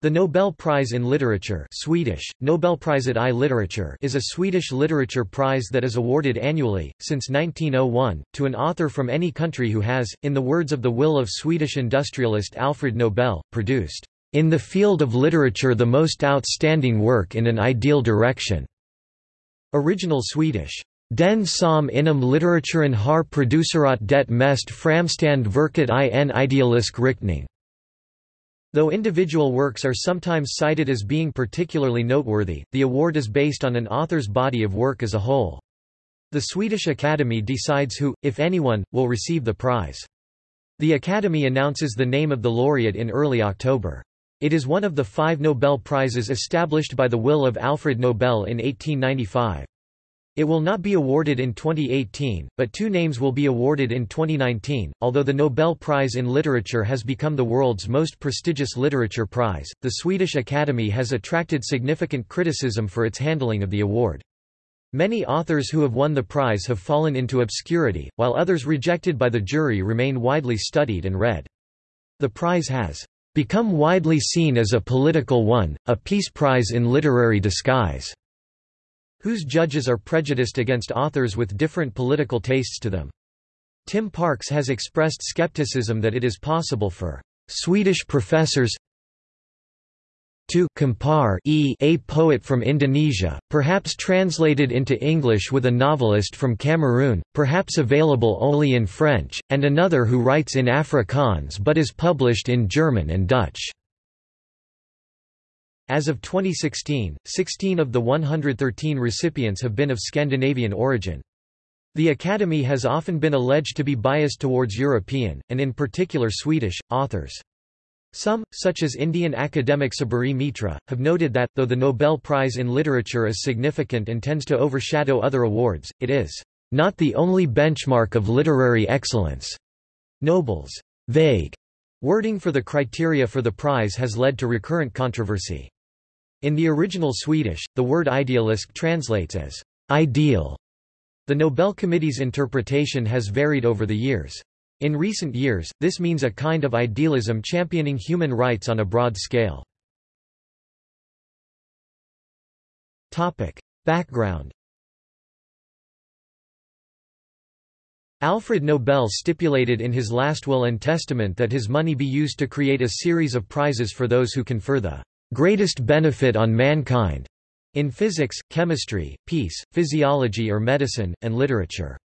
The Nobel Prize in Literature Swedish, Nobelpriset i litteratur is a Swedish literature prize that is awarded annually, since 1901, to an author from any country who has, in the words of the will of Swedish industrialist Alfred Nobel, produced, "...in the field of literature the most outstanding work in an ideal direction." Original Swedish, Den som inom litteraturen har producerat det mest framstand verket i en idealisk riktning. Though individual works are sometimes cited as being particularly noteworthy, the award is based on an author's body of work as a whole. The Swedish Academy decides who, if anyone, will receive the prize. The Academy announces the name of the laureate in early October. It is one of the five Nobel Prizes established by the will of Alfred Nobel in 1895. It will not be awarded in 2018, but two names will be awarded in 2019. Although the Nobel Prize in Literature has become the world's most prestigious literature prize, the Swedish Academy has attracted significant criticism for its handling of the award. Many authors who have won the prize have fallen into obscurity, while others rejected by the jury remain widely studied and read. The prize has become widely seen as a political one, a peace prize in literary disguise whose judges are prejudiced against authors with different political tastes to them. Tim Parks has expressed skepticism that it is possible for Swedish professors to compare e a poet from Indonesia, perhaps translated into English with a novelist from Cameroon, perhaps available only in French, and another who writes in Afrikaans but is published in German and Dutch. As of 2016, 16 of the 113 recipients have been of Scandinavian origin. The Academy has often been alleged to be biased towards European, and in particular Swedish, authors. Some, such as Indian academic Sabaree Mitra, have noted that, though the Nobel Prize in Literature is significant and tends to overshadow other awards, it is not the only benchmark of literary excellence. Nobel's vague wording for the criteria for the prize has led to recurrent controversy. In the original Swedish, the word idealisk translates as ideal. The Nobel Committee's interpretation has varied over the years. In recent years, this means a kind of idealism championing human rights on a broad scale. Topic. Background Alfred Nobel stipulated in his last will and testament that his money be used to create a series of prizes for those who confer the greatest benefit on mankind in physics, chemistry, peace, physiology or medicine, and literature.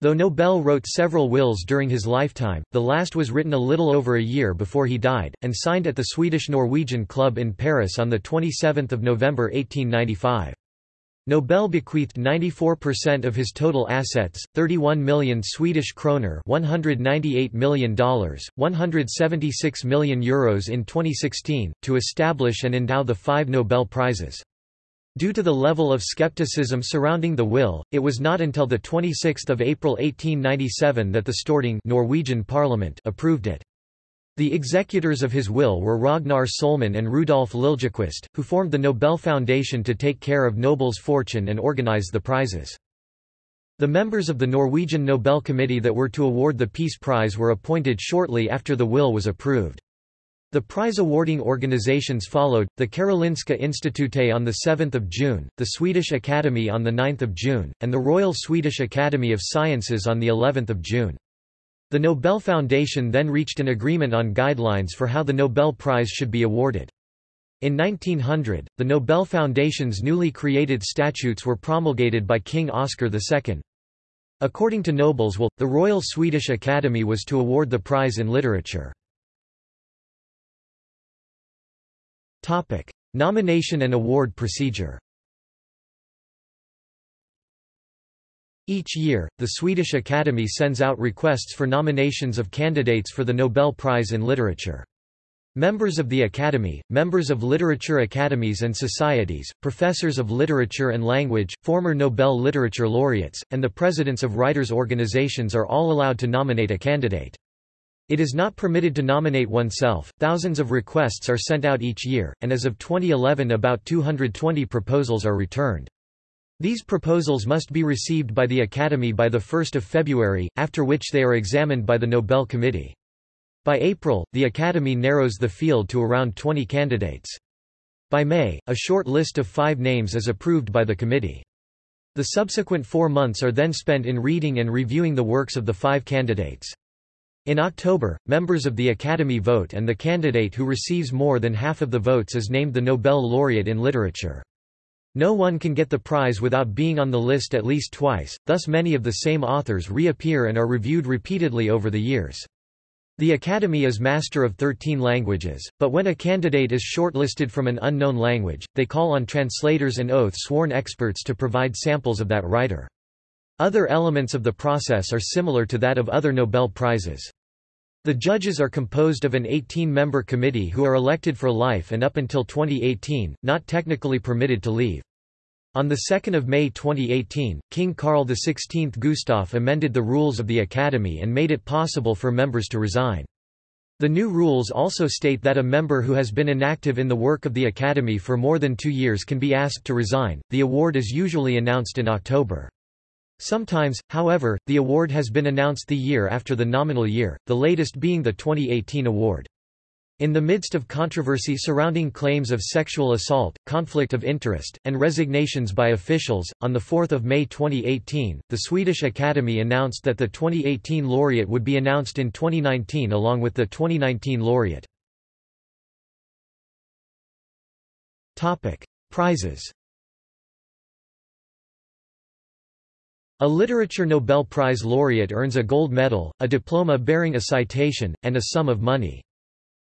Though Nobel wrote several wills during his lifetime, the last was written a little over a year before he died, and signed at the Swedish-Norwegian Club in Paris on 27 November 1895. Nobel bequeathed 94% of his total assets, 31 million Swedish kroner $198 million, 176 million euros in 2016, to establish and endow the five Nobel Prizes. Due to the level of skepticism surrounding the will, it was not until 26 April 1897 that the Storting Norwegian parliament approved it. The executors of his will were Ragnar Sohlman and Rudolf Liljequist, who formed the Nobel Foundation to take care of Nobel's fortune and organize the prizes. The members of the Norwegian Nobel Committee that were to award the Peace Prize were appointed shortly after the will was approved. The prize-awarding organizations followed, the Karolinska Institutet on 7 June, the Swedish Academy on 9 June, and the Royal Swedish Academy of Sciences on of June. The Nobel Foundation then reached an agreement on guidelines for how the Nobel Prize should be awarded. In 1900, the Nobel Foundation's newly created statutes were promulgated by King Oscar II. According to Nobel's will, the Royal Swedish Academy was to award the prize in literature. Nomination and award procedure Each year, the Swedish Academy sends out requests for nominations of candidates for the Nobel Prize in Literature. Members of the Academy, members of literature academies and societies, professors of literature and language, former Nobel Literature laureates, and the presidents of writers' organizations are all allowed to nominate a candidate. It is not permitted to nominate oneself. Thousands of requests are sent out each year, and as of 2011 about 220 proposals are returned. These proposals must be received by the Academy by 1 February, after which they are examined by the Nobel Committee. By April, the Academy narrows the field to around 20 candidates. By May, a short list of five names is approved by the committee. The subsequent four months are then spent in reading and reviewing the works of the five candidates. In October, members of the Academy vote and the candidate who receives more than half of the votes is named the Nobel laureate in literature. No one can get the prize without being on the list at least twice, thus many of the same authors reappear and are reviewed repeatedly over the years. The Academy is master of 13 languages, but when a candidate is shortlisted from an unknown language, they call on translators and oath-sworn experts to provide samples of that writer. Other elements of the process are similar to that of other Nobel Prizes. The judges are composed of an 18-member committee who are elected for life and up until 2018, not technically permitted to leave. On 2 May 2018, King Carl XVI Gustaf amended the rules of the Academy and made it possible for members to resign. The new rules also state that a member who has been inactive in the work of the Academy for more than two years can be asked to resign. The award is usually announced in October. Sometimes, however, the award has been announced the year after the nominal year, the latest being the 2018 award. In the midst of controversy surrounding claims of sexual assault, conflict of interest, and resignations by officials, on 4 May 2018, the Swedish Academy announced that the 2018 laureate would be announced in 2019 along with the 2019 laureate. Prizes A Literature Nobel Prize laureate earns a gold medal, a diploma bearing a citation, and a sum of money.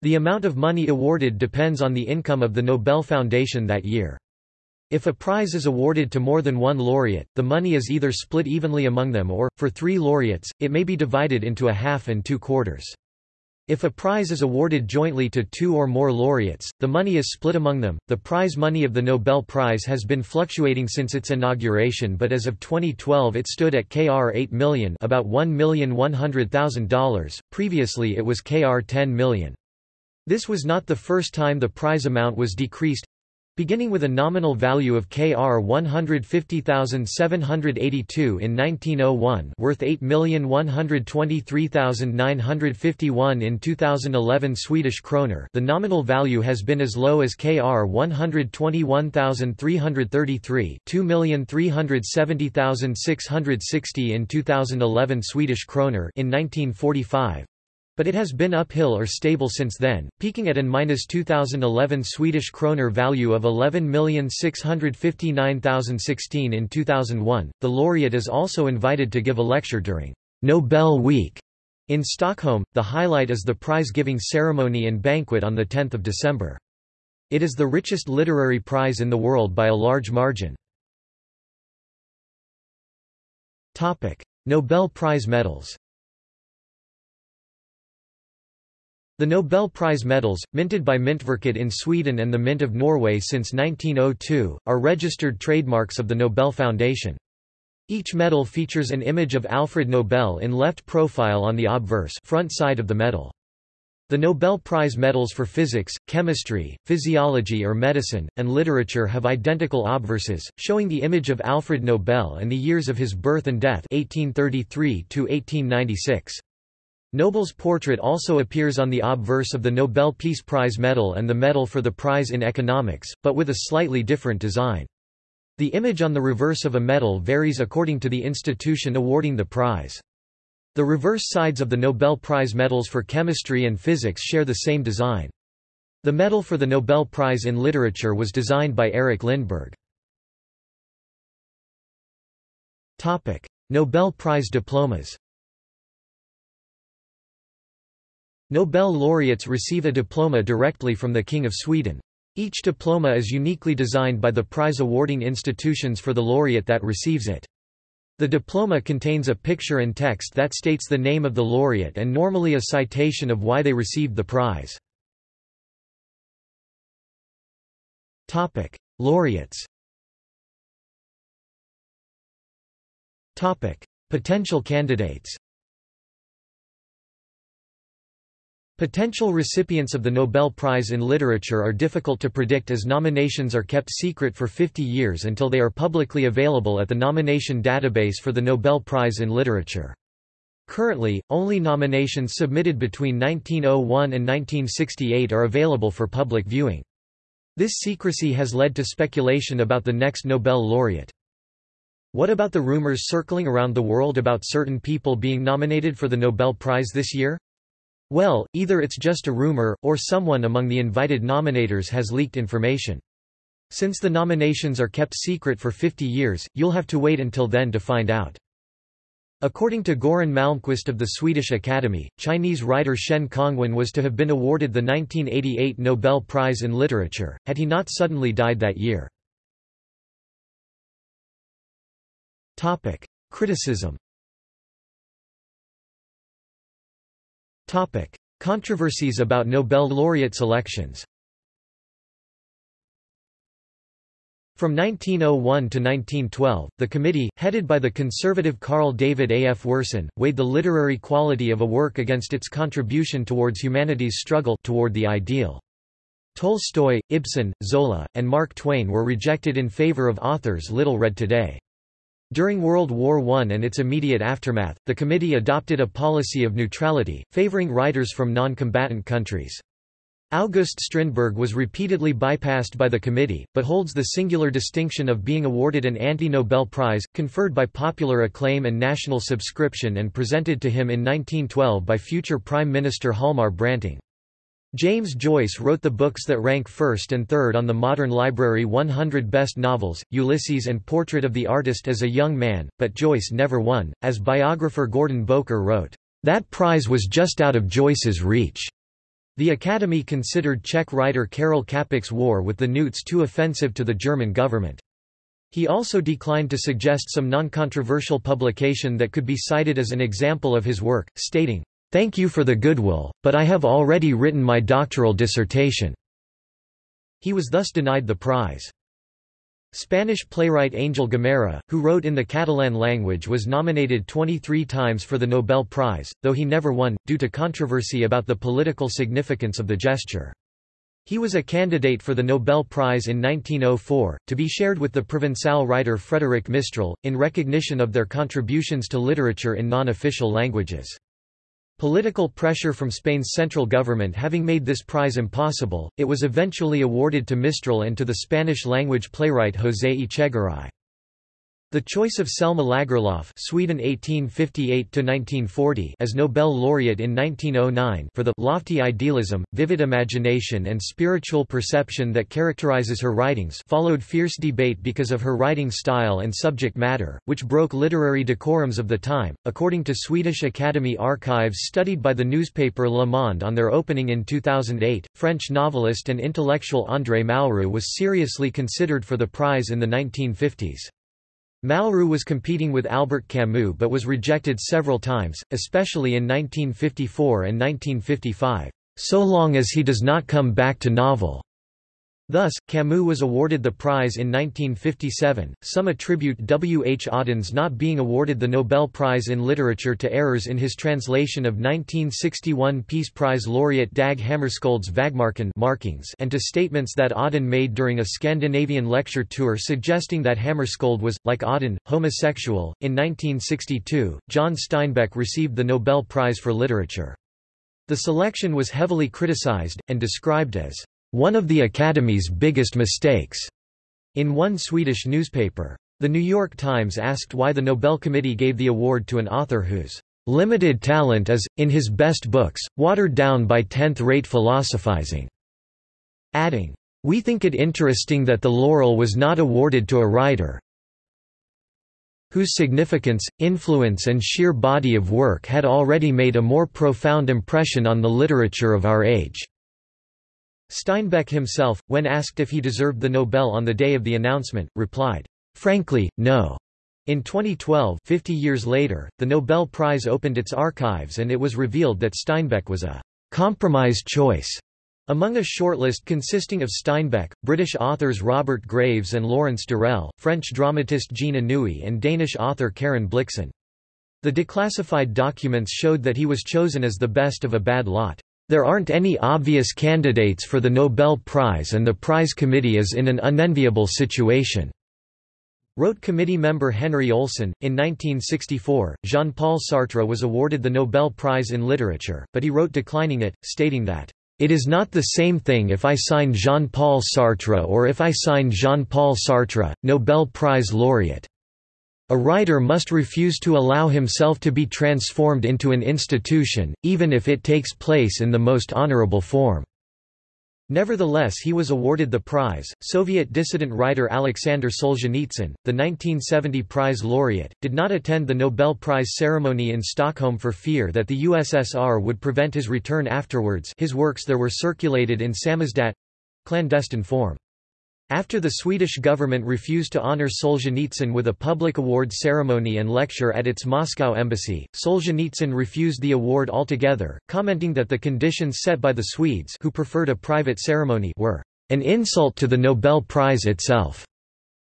The amount of money awarded depends on the income of the Nobel Foundation that year. If a prize is awarded to more than one laureate, the money is either split evenly among them or, for three laureates, it may be divided into a half and two quarters. If a prize is awarded jointly to two or more laureates, the money is split among them. The prize money of the Nobel Prize has been fluctuating since its inauguration, but as of 2012 it stood at Kr 8 million, about $1,100,000. Previously it was Kr 10 million. This was not the first time the prize amount was decreased. Beginning with a nominal value of Kr 150,782 in 1901 worth 8,123,951 in 2011 Swedish kroner the nominal value has been as low as Kr 121,333 2,370,660 in 2011 Swedish kroner in 1945 but it has been uphill or stable since then, peaking at an minus 2011 Swedish kroner value of 11,659,016 in 2001. The laureate is also invited to give a lecture during Nobel Week in Stockholm. The highlight is the prize giving ceremony and banquet on 10 December. It is the richest literary prize in the world by a large margin. Nobel Prize medals The Nobel Prize medals, minted by Myntverket in Sweden and the Mint of Norway since 1902, are registered trademarks of the Nobel Foundation. Each medal features an image of Alfred Nobel in left profile on the obverse front side of the medal. The Nobel Prize medals for physics, chemistry, physiology or medicine, and literature have identical obverses, showing the image of Alfred Nobel and the years of his birth and death 1833 -1896. Nobel's portrait also appears on the obverse of the Nobel Peace Prize medal and the medal for the prize in economics, but with a slightly different design. The image on the reverse of a medal varies according to the institution awarding the prize. The reverse sides of the Nobel Prize medals for chemistry and physics share the same design. The medal for the Nobel Prize in Literature was designed by Erik Lindbergh. Nobel Prize diplomas Nobel laureates receive a diploma directly from the King of Sweden. Each diploma is uniquely designed by the prize-awarding institutions for the laureate that receives it. The diploma contains a picture and text that states the name of the laureate and normally a citation of why they received the prize. Topic: Laureates Topic: Potential candidates Potential recipients of the Nobel Prize in Literature are difficult to predict as nominations are kept secret for 50 years until they are publicly available at the nomination database for the Nobel Prize in Literature. Currently, only nominations submitted between 1901 and 1968 are available for public viewing. This secrecy has led to speculation about the next Nobel laureate. What about the rumors circling around the world about certain people being nominated for the Nobel Prize this year? Well, either it's just a rumor, or someone among the invited nominators has leaked information. Since the nominations are kept secret for 50 years, you'll have to wait until then to find out. According to Göran Malmqvist of the Swedish Academy, Chinese writer Shen Congwen was to have been awarded the 1988 Nobel Prize in Literature, had he not suddenly died that year. Criticism. Topic: Controversies about Nobel laureate selections. From 1901 to 1912, the committee, headed by the conservative Carl David A. F. Wirsén, weighed the literary quality of a work against its contribution towards humanity's struggle toward the ideal. Tolstoy, Ibsen, Zola, and Mark Twain were rejected in favor of authors little read today. During World War I and its immediate aftermath, the committee adopted a policy of neutrality, favoring writers from non-combatant countries. August Strindberg was repeatedly bypassed by the committee, but holds the singular distinction of being awarded an anti-Nobel Prize, conferred by popular acclaim and national subscription and presented to him in 1912 by future Prime Minister Hjalmar Branting. James Joyce wrote the books that rank first and third on the Modern Library 100 Best Novels, Ulysses and Portrait of the Artist as a Young Man, but Joyce never won. As biographer Gordon Bowker wrote, That prize was just out of Joyce's reach. The Academy considered Czech writer Karel Čapek's War with the Newts too offensive to the German government. He also declined to suggest some non-controversial publication that could be cited as an example of his work, stating, Thank you for the goodwill, but I have already written my doctoral dissertation." He was thus denied the prize. Spanish playwright Angel Guimerá, who wrote in the Catalan language was nominated 23 times for the Nobel Prize, though he never won, due to controversy about the political significance of the gesture. He was a candidate for the Nobel Prize in 1904, to be shared with the Provençal writer Frédéric Mistral, in recognition of their contributions to literature in non-official languages. Political pressure from Spain's central government having made this prize impossible, it was eventually awarded to Mistral and to the Spanish-language playwright José Echegaray. The choice of Selma Lagerlöf Sweden 1858 as Nobel laureate in 1909 for the lofty idealism, vivid imagination and spiritual perception that characterizes her writings followed fierce debate because of her writing style and subject matter, which broke literary decorums of the time. According to Swedish Academy archives studied by the newspaper Le Monde on their opening in 2008, French novelist and intellectual André Malraux was seriously considered for the prize in the 1950s. Malraux was competing with Albert Camus but was rejected several times, especially in 1954 and 1955, "...so long as he does not come back to novel." Thus, Camus was awarded the prize in 1957. Some attribute W. H. Auden's not being awarded the Nobel Prize in Literature to errors in his translation of 1961 Peace Prize laureate Dag Hammarskjöld's Vägmärken markings and to statements that Auden made during a Scandinavian lecture tour suggesting that Hammarskjöld was, like Auden, homosexual. In 1962, John Steinbeck received the Nobel Prize for Literature. The selection was heavily criticized, and described as one of the Academy's biggest mistakes, in one Swedish newspaper. The New York Times asked why the Nobel Committee gave the award to an author whose limited talent is, in his best books, watered down by tenth-rate philosophizing, adding, We think it interesting that the laurel was not awarded to a writer whose significance, influence and sheer body of work had already made a more profound impression on the literature of our age. Steinbeck himself, when asked if he deserved the Nobel on the day of the announcement, replied, "'Frankly, no." In 2012 50 years later, the Nobel Prize opened its archives and it was revealed that Steinbeck was a «compromise choice» Among a shortlist consisting of Steinbeck, British authors Robert Graves and Lawrence Durrell, French dramatist Jean Anouilh and Danish author Karen Blixen. The declassified documents showed that he was chosen as the best of a bad lot. There aren't any obvious candidates for the Nobel Prize and the prize committee is in an unenviable situation. Wrote committee member Henry Olsson. In 1964, Jean Paul Sartre was awarded the Nobel Prize in Literature, but he wrote declining it, stating that, It is not the same thing if I sign Jean Paul Sartre or if I sign Jean Paul Sartre, Nobel Prize laureate. A writer must refuse to allow himself to be transformed into an institution, even if it takes place in the most honorable form. Nevertheless he was awarded the prize. Soviet dissident writer Alexander Solzhenitsyn, the 1970 prize laureate, did not attend the Nobel Prize ceremony in Stockholm for fear that the USSR would prevent his return afterwards his works there were circulated in samizdat—clandestine form. After the Swedish government refused to honor Solzhenitsyn with a public award ceremony and lecture at its Moscow embassy, Solzhenitsyn refused the award altogether, commenting that the conditions set by the Swedes who preferred a private ceremony were an insult to the Nobel Prize itself.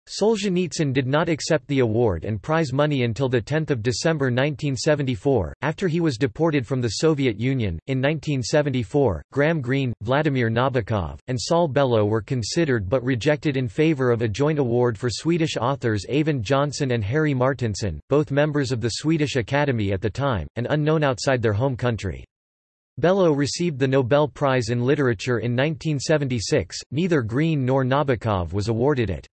Solzhenitsyn did not accept the award and prize money until 10 December 1974, after he was deported from the Soviet Union. In 1974, Graham Greene, Vladimir Nabokov, and Saul Bellow were considered but rejected in favor of a joint award for Swedish authors Eyvind Johnson and Harry Martinson, both members of the Swedish Academy at the time, and unknown outside their home country. Bellow received the Nobel Prize in Literature in 1976, neither Greene nor Nabokov was awarded it.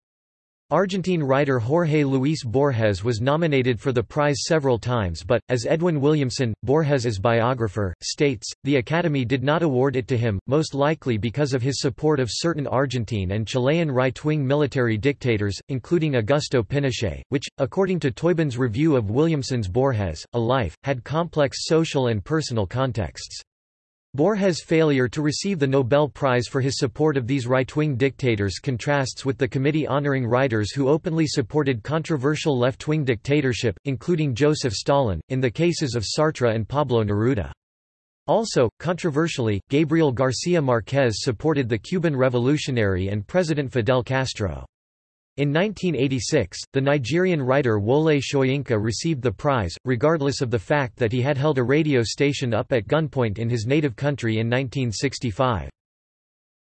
Argentine writer Jorge Luis Borges was nominated for the prize several times but, as Edwin Williamson, Borges's biographer, states, the Academy did not award it to him, most likely because of his support of certain Argentine and Chilean right-wing military dictators, including Augusto Pinochet, which, according to Tóibín's review of Williamson's Borges, A Life, had complex social and personal contexts. Borges' failure to receive the Nobel Prize for his support of these right-wing dictators contrasts with the committee honoring writers who openly supported controversial left-wing dictatorship, including Joseph Stalin, in the cases of Sartre and Pablo Neruda. Also, controversially, Gabriel Garcia Marquez supported the Cuban revolutionary and President Fidel Castro. In 1986, the Nigerian writer Wole Soyinka received the prize, regardless of the fact that he had held a radio station up at gunpoint in his native country in 1965.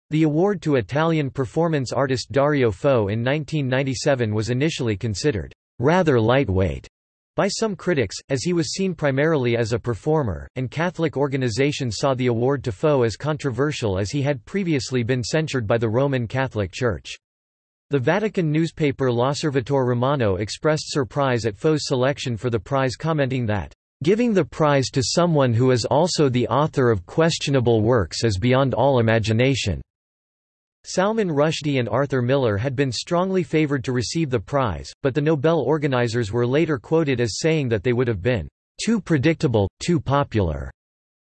The award to Italian performance artist Dario Fo in 1997 was initially considered rather lightweight by some critics, as he was seen primarily as a performer, and Catholic organizations saw the award to Fo as controversial as he had previously been censured by the Roman Catholic Church. The Vatican newspaper L'Osservatore Romano expressed surprise at Fo's selection for the prize commenting that, "...giving the prize to someone who is also the author of questionable works is beyond all imagination." Salman Rushdie and Arthur Miller had been strongly favored to receive the prize, but the Nobel organizers were later quoted as saying that they would have been, "...too predictable, too popular."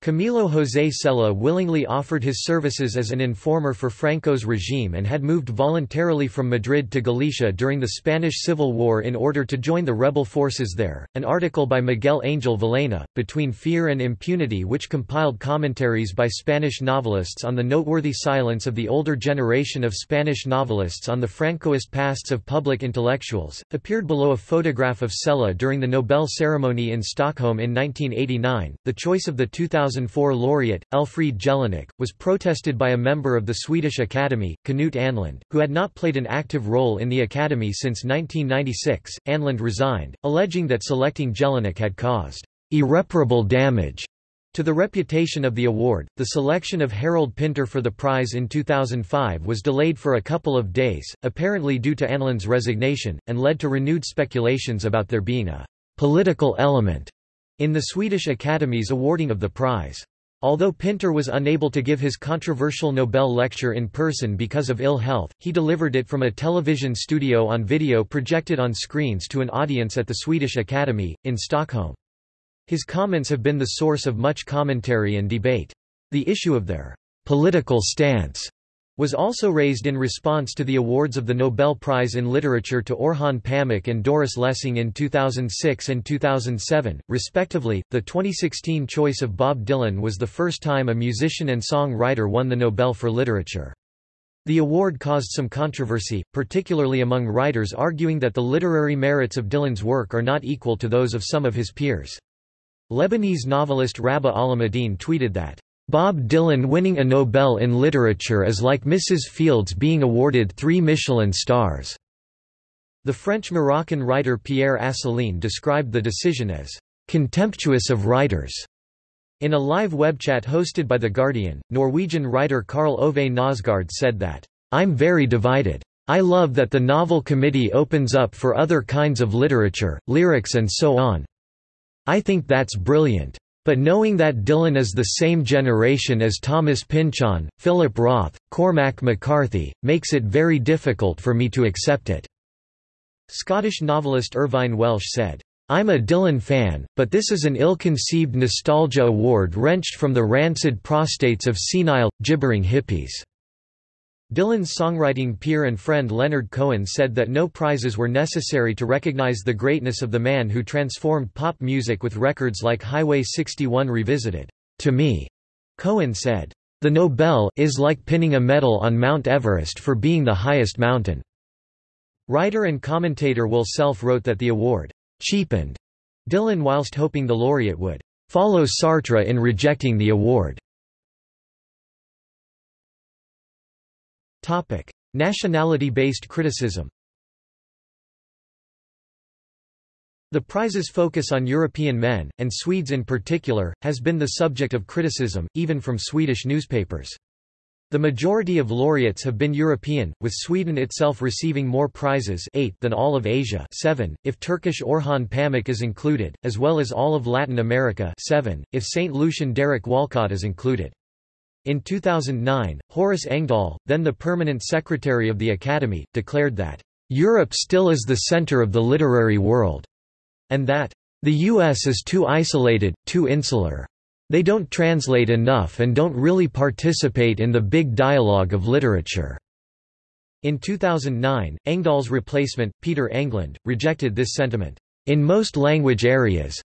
Camilo José Cela willingly offered his services as an informer for Franco's regime and had moved voluntarily from Madrid to Galicia during the Spanish Civil War in order to join the rebel forces there. An article by Miguel Angel Villena, Between Fear and Impunity, which compiled commentaries by Spanish novelists on the noteworthy silence of the older generation of Spanish novelists on the Francoist pasts of public intellectuals, appeared below a photograph of Cela during the Nobel ceremony in Stockholm in 1989. The choice of the 2000 2004 laureate, Elfriede Jelinek, was protested by a member of the Swedish Academy, Knut Ahnlund, who had not played an active role in the Academy since 1996. Ahnlund resigned, alleging that selecting Jelinek had caused irreparable damage to the reputation of the award, the selection of Harold Pinter for the prize in 2005 was delayed for a couple of days, apparently due to Ahnlund's resignation, and led to renewed speculations about there being a political element in the Swedish Academy's awarding of the prize. Although Pinter was unable to give his controversial Nobel lecture in person because of ill health, he delivered it from a television studio on video projected on screens to an audience at the Swedish Academy, in Stockholm. His comments have been the source of much commentary and debate. The issue of their political stance was also raised in response to the awards of the Nobel Prize in Literature to Orhan Pamuk and Doris Lessing in 2006 and 2007, respectively. The 2016 choice of Bob Dylan was the first time a musician and songwriter won the Nobel for Literature. The award caused some controversy, particularly among writers arguing that the literary merits of Dylan's work are not equal to those of some of his peers. Lebanese novelist Rabih Alameddine tweeted that Bob Dylan winning a Nobel in Literature is like Mrs. Fields being awarded three Michelin stars. The French-Moroccan writer Pierre Assouline described the decision as contemptuous of writers. In a live web chat hosted by The Guardian, Norwegian writer Karl Ove Knausgaard said that, I'm very divided. I love that the Nobel committee opens up for other kinds of literature, lyrics and so on. I think that's brilliant. But knowing that Dylan is the same generation as Thomas Pynchon, Philip Roth, Cormac McCarthy, makes it very difficult for me to accept it." Scottish novelist Irvine Welsh said, I'm a Dylan fan, but this is an ill-conceived nostalgia award wrenched from the rancid prostates of senile, gibbering hippies. Dylan's songwriting peer and friend Leonard Cohen said that no prizes were necessary to recognize the greatness of the man who transformed pop music with records like Highway 61 Revisited. To me, Cohen said, the Nobel is like pinning a medal on Mount Everest for being the highest mountain. Writer and commentator Will Self wrote that the award cheapened Dylan whilst hoping the laureate would follow Sartre in rejecting the award. Nationality-based criticism The prize's focus on European men, and Swedes in particular, has been the subject of criticism, even from Swedish newspapers. The majority of laureates have been European, with Sweden itself receiving more prizes 8 than all of Asia 7, if Turkish Orhan Pamuk is included, as well as all of Latin America 7, if St. Lucian Derek Walcott is included. In 2009, Horace Engdahl, then the permanent secretary of the Academy, declared that, "...Europe still is the center of the literary world," and that, "...the U.S. is too isolated, too insular. They don't translate enough and don't really participate in the big dialogue of literature." In 2009, Engdahl's replacement, Peter Englund, rejected this sentiment. In most language areas,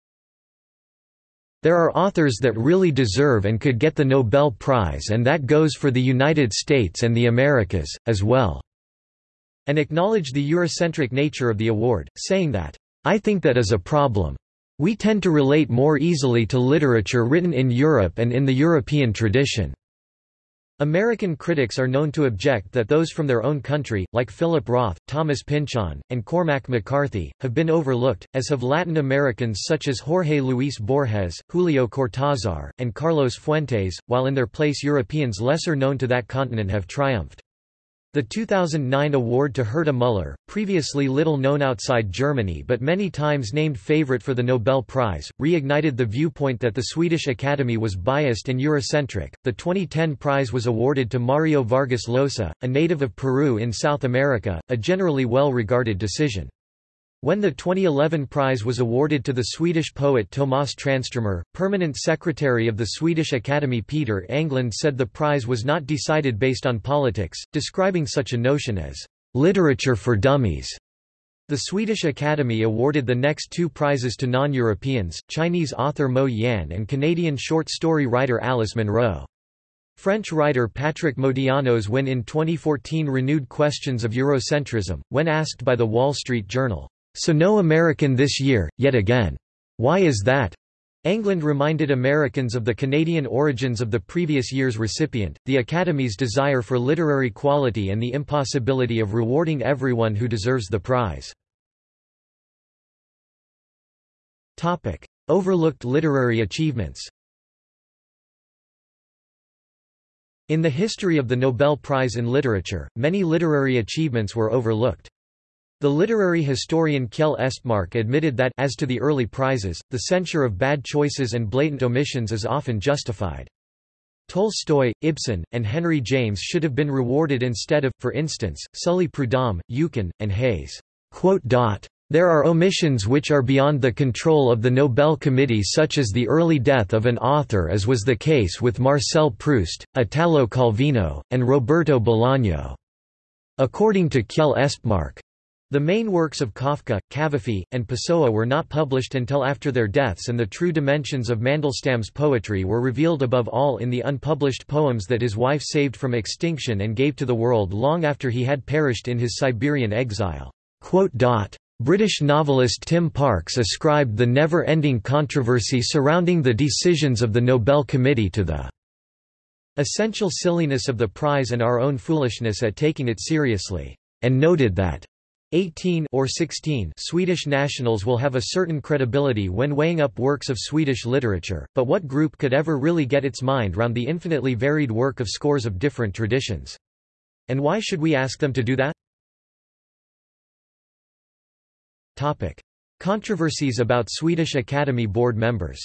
there are authors that really deserve and could get the Nobel Prize and that goes for the United States and the Americas, as well." And acknowledged the Eurocentric nature of the award, saying that, "...I think that is a problem. We tend to relate more easily to literature written in Europe and in the European tradition." American critics are known to object that those from their own country, like Philip Roth, Thomas Pynchon, and Cormac McCarthy, have been overlooked, as have Latin Americans such as Jorge Luis Borges, Julio Cortázar, and Carlos Fuentes, while in their place Europeans lesser known to that continent have triumphed. The 2009 award to Herta Müller, previously little known outside Germany but many times named favorite for the Nobel Prize, reignited the viewpoint that the Swedish Academy was biased and Eurocentric. The 2010 prize was awarded to Mario Vargas Llosa, a native of Peru in South America, a generally well regarded decision. When the 2011 prize was awarded to the Swedish poet Tomas Tranströmer, permanent secretary of the Swedish Academy Peter Englund said the prize was not decided based on politics, describing such a notion as literature for dummies. The Swedish Academy awarded the next two prizes to non-Europeans, Chinese author Mo Yan and Canadian short story writer Alice Munro. French writer Patrick Modiano's win in 2014 renewed questions of Eurocentrism, when asked by The Wall Street Journal, so no American this year, yet again. Why is that? Englund reminded Americans of the Canadian origins of the previous year's recipient, the Academy's desire for literary quality and the impossibility of rewarding everyone who deserves the prize. Overlooked literary achievements In the history of the Nobel Prize in Literature, many literary achievements were overlooked. The literary historian Kjell Espmark admitted that as to the early prizes, the censure of bad choices and blatant omissions is often justified. Tolstoy, Ibsen, and Henry James should have been rewarded instead of, for instance, Sully Prudhomme, Eucken, and Heyse. There are omissions which are beyond the control of the Nobel Committee such as the early death of an author as was the case with Marcel Proust, Italo Calvino, and Roberto Bolaño. According to Kjell Espmark, the main works of Kafka, Cavafy, and Pessoa were not published until after their deaths and the true dimensions of Mandelstam's poetry were revealed above all in the unpublished poems that his wife saved from extinction and gave to the world long after he had perished in his Siberian exile. British novelist Tim Parks ascribed the never-ending controversy surrounding the decisions of the Nobel Committee to the essential silliness of the prize and our own foolishness at taking it seriously, and noted that 18 or 16 Swedish nationals will have a certain credibility when weighing up works of Swedish literature, but what group could ever really get its mind round the infinitely varied work of scores of different traditions? And why should we ask them to do that? Topic. Controversies about Swedish Academy Board members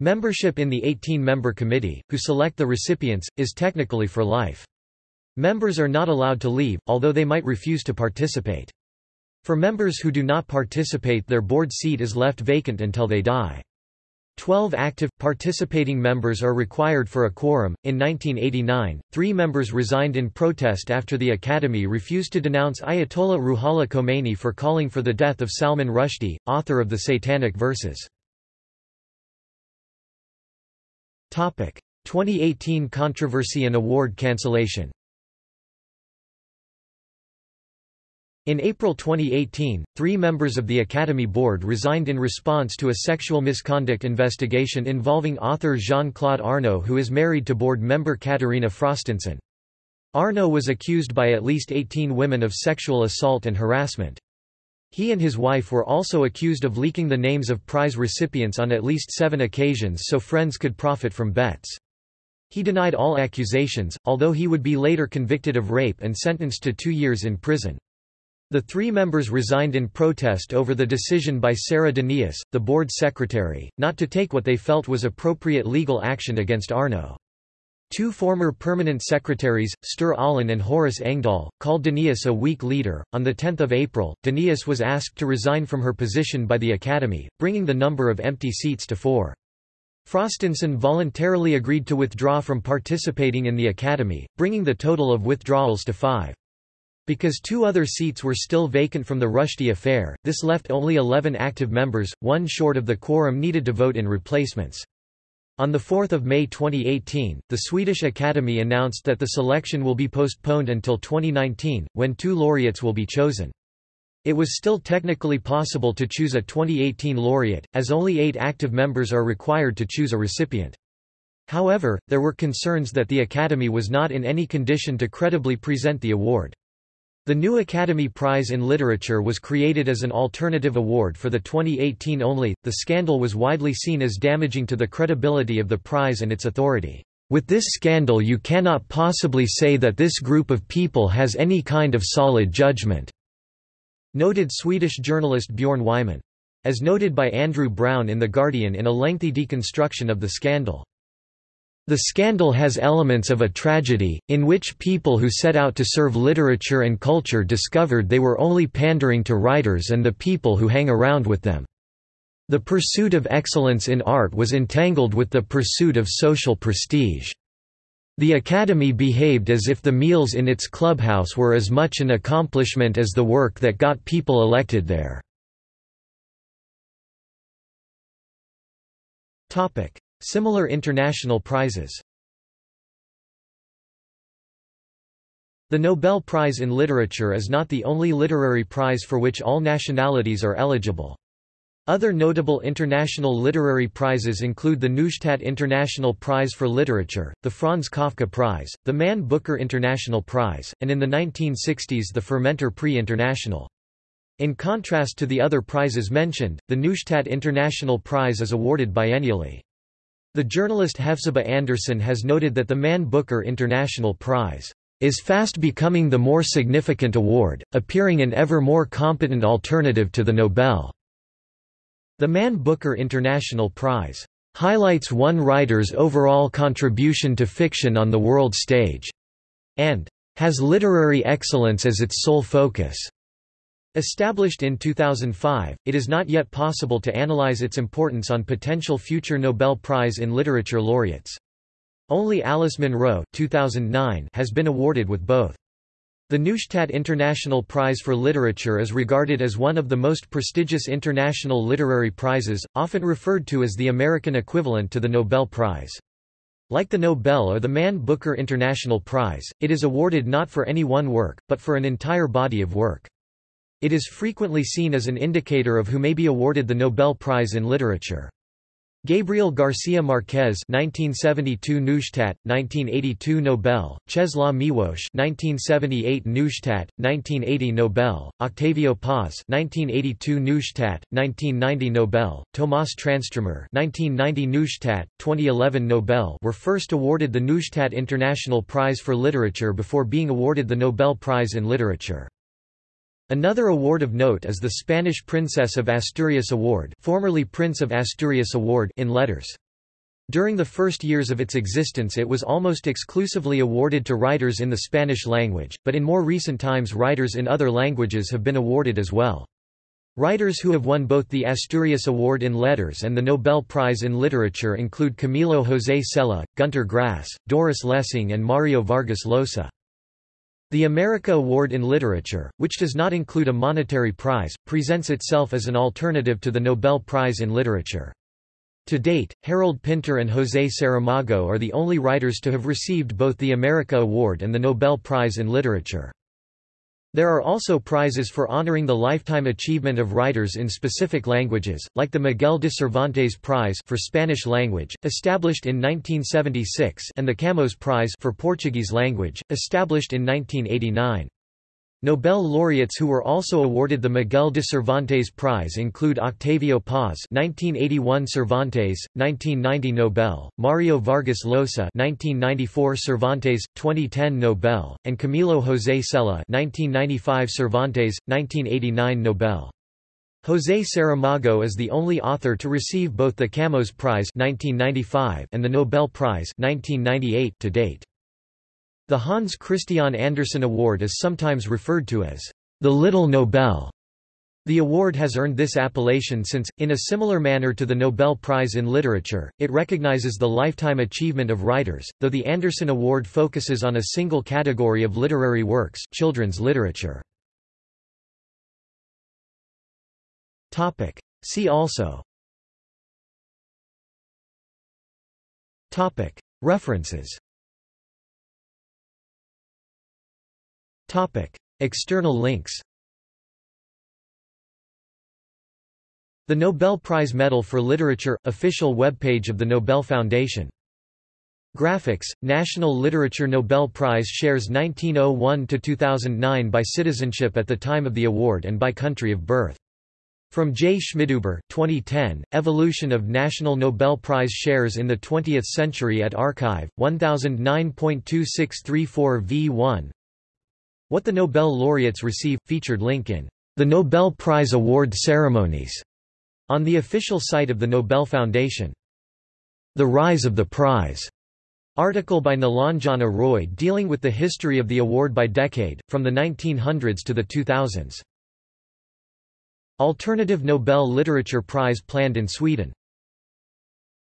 Membership in the 18-member committee, who select the recipients, is technically for life. Members are not allowed to leave, although they might refuse to participate. For members who do not participate their board seat is left vacant until they die. Twelve active, participating members are required for a quorum. In 1989, three members resigned in protest after the Academy refused to denounce Ayatollah Ruhollah Khomeini for calling for the death of Salman Rushdie, author of the Satanic Verses. 2018 controversy and award cancellation In April 2018, three members of the Academy Board resigned in response to a sexual misconduct investigation involving author Jean-Claude Arnault who is married to board member Katarina Frostenson. Arnault was accused by at least 18 women of sexual assault and harassment. He and his wife were also accused of leaking the names of prize recipients on at least seven occasions so friends could profit from bets. He denied all accusations, although he would be later convicted of rape and sentenced to two years in prison. The three members resigned in protest over the decision by Sarah Danius, the board secretary, not to take what they felt was appropriate legal action against Arnault. Two former permanent secretaries, Sture Allén and Horace Engdahl, called Danius a weak leader. On 10 April, Danius was asked to resign from her position by the Academy, bringing the number of empty seats to four. Frostenson voluntarily agreed to withdraw from participating in the Academy, bringing the total of withdrawals to five. Because two other seats were still vacant from the Rushdie affair, this left only 11 active members, one short of the quorum needed to vote in replacements. On 4 May 2018, the Swedish Academy announced that the selection will be postponed until 2019, when two laureates will be chosen. It was still technically possible to choose a 2018 laureate, as only eight active members are required to choose a recipient. However, there were concerns that the Academy was not in any condition to credibly present the award. The new Academy Prize in Literature was created as an alternative award for the 2018 only. The scandal was widely seen as damaging to the credibility of the prize and its authority. With this scandal you cannot possibly say that this group of people has any kind of solid judgment," noted Swedish journalist Björn Wiman. As noted by Andrew Brown in The Guardian in a lengthy deconstruction of the scandal. The scandal has elements of a tragedy, in which people who set out to serve literature and culture discovered they were only pandering to writers and the people who hang around with them. The pursuit of excellence in art was entangled with the pursuit of social prestige. The Academy behaved as if the meals in its clubhouse were as much an accomplishment as the work that got people elected there. Similar international prizes The Nobel Prize in Literature is not the only literary prize for which all nationalities are eligible. Other notable international literary prizes include the Neustadt International Prize for Literature, the Franz Kafka Prize, the Man Booker International Prize, and in the 1960s the Formentor Prix International. In contrast to the other prizes mentioned, the Neustadt International Prize is awarded biennially. The journalist Hephzibah Anderson has noted that the Man Booker International Prize is fast becoming the more significant award, appearing an ever more competent alternative to the Nobel. The Man Booker International Prize highlights one writer's overall contribution to fiction on the world stage, and has literary excellence as its sole focus. Established in 2005, it is not yet possible to analyze its importance on potential future Nobel Prize in Literature laureates. Only Alice Munro 2009 has been awarded with both. The Neustadt International Prize for Literature is regarded as one of the most prestigious international literary prizes, often referred to as the American equivalent to the Nobel Prize. Like the Nobel or the Man Booker International Prize, it is awarded not for any one work, but for an entire body of work. It is frequently seen as an indicator of who may be awarded the Nobel Prize in Literature. Gabriel Garcia Marquez 1972 Neustadt 1982 Nobel Czesław Miłosz 1978 Neustadt 1980 Nobel Octavio Paz 1982 Neustadt 1990 Nobel Tomas Tranströmer 1990 Neustadt 2011 Nobel were first awarded the Neustadt International Prize for Literature before being awarded the Nobel Prize in Literature Another award of note is the Spanish Princess of Asturias Award, formerly Prince of Asturias Award in letters. During the first years of its existence it was almost exclusively awarded to writers in the Spanish language, but in more recent times writers in other languages have been awarded as well. Writers who have won both the Asturias Award in Letters and the Nobel Prize in Literature include Camilo José Cela, Gunter Grass, Doris Lessing and Mario Vargas Llosa. The America Award in Literature, which does not include a monetary prize, presents itself as an alternative to the Nobel Prize in Literature. To date, Harold Pinter and José Saramago are the only writers to have received both the America Award and the Nobel Prize in Literature. There are also prizes for honoring the lifetime achievement of writers in specific languages, like the Miguel de Cervantes Prize for Spanish language, established in 1976, and the Camões Prize for Portuguese language, established in 1989. Nobel laureates who were also awarded the Miguel de Cervantes Prize include Octavio Paz (1981 Cervantes, 1990 Nobel), Mario Vargas Llosa (1994 Cervantes, 2010 Nobel), and Camilo José Cela (1995 Cervantes, 1989 Nobel). José Saramago is the only author to receive both the Camões Prize (1995) and the Nobel Prize (1998) to date. The Hans Christian Andersen Award is sometimes referred to as the Little Nobel. The award has earned this appellation since, in a similar manner to the Nobel Prize in Literature, it recognizes the lifetime achievement of writers, though the Andersen Award focuses on a single category of literary works children's literature. See also References Topic. External links The Nobel Prize Medal for Literature – Official webpage of the Nobel Foundation Graphics, National Literature Nobel Prize shares 1901–2009 by citizenship at the time of the award and by country of birth. From J. Schmidhuber 2010, Evolution of National Nobel Prize Shares in the Twentieth Century at arXiv, 1009.2634 v1 what the Nobel laureates receive, featured link in the Nobel Prize award ceremonies on the official site of the Nobel Foundation. The Rise of the Prize article by Nilanjana Roy dealing with the history of the award by decade, from the 1900s to the 2000s. Alternative Nobel Literature Prize planned in Sweden